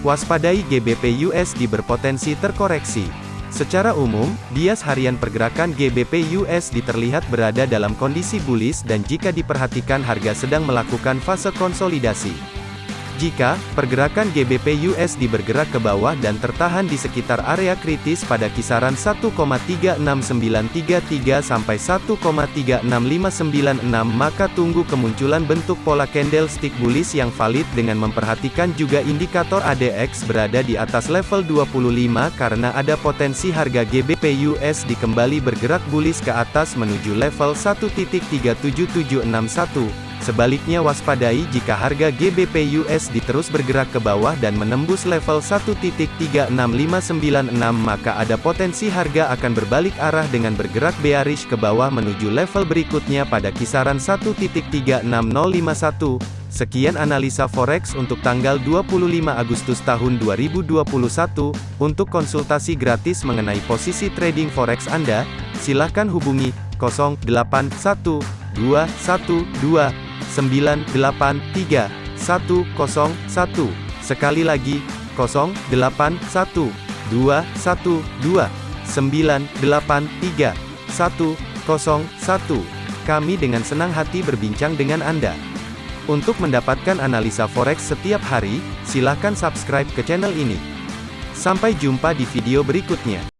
Waspadai GBP USD berpotensi terkoreksi. Secara umum, bias harian pergerakan GBP USD terlihat berada dalam kondisi bullish dan jika diperhatikan harga sedang melakukan fase konsolidasi. Jika pergerakan GBP USD bergerak ke bawah dan tertahan di sekitar area kritis pada kisaran 1,36933 sampai 1,36596 maka tunggu kemunculan bentuk pola candlestick bullish yang valid dengan memperhatikan juga indikator ADX berada di atas level 25 karena ada potensi harga GBP USD kembali bergerak bullish ke atas menuju level 1.37761 Sebaliknya waspadai jika harga GBP USD terus bergerak ke bawah dan menembus level 1.36596 maka ada potensi harga akan berbalik arah dengan bergerak bearish ke bawah menuju level berikutnya pada kisaran 1.36051. Sekian analisa forex untuk tanggal 25 Agustus tahun 2021. Untuk konsultasi gratis mengenai posisi trading forex Anda, silakan hubungi 081212 983 101. Sekali lagi, 081 212 983 101. Kami dengan senang hati berbincang dengan Anda. Untuk mendapatkan analisa forex setiap hari, silakan subscribe ke channel ini. Sampai jumpa di video berikutnya.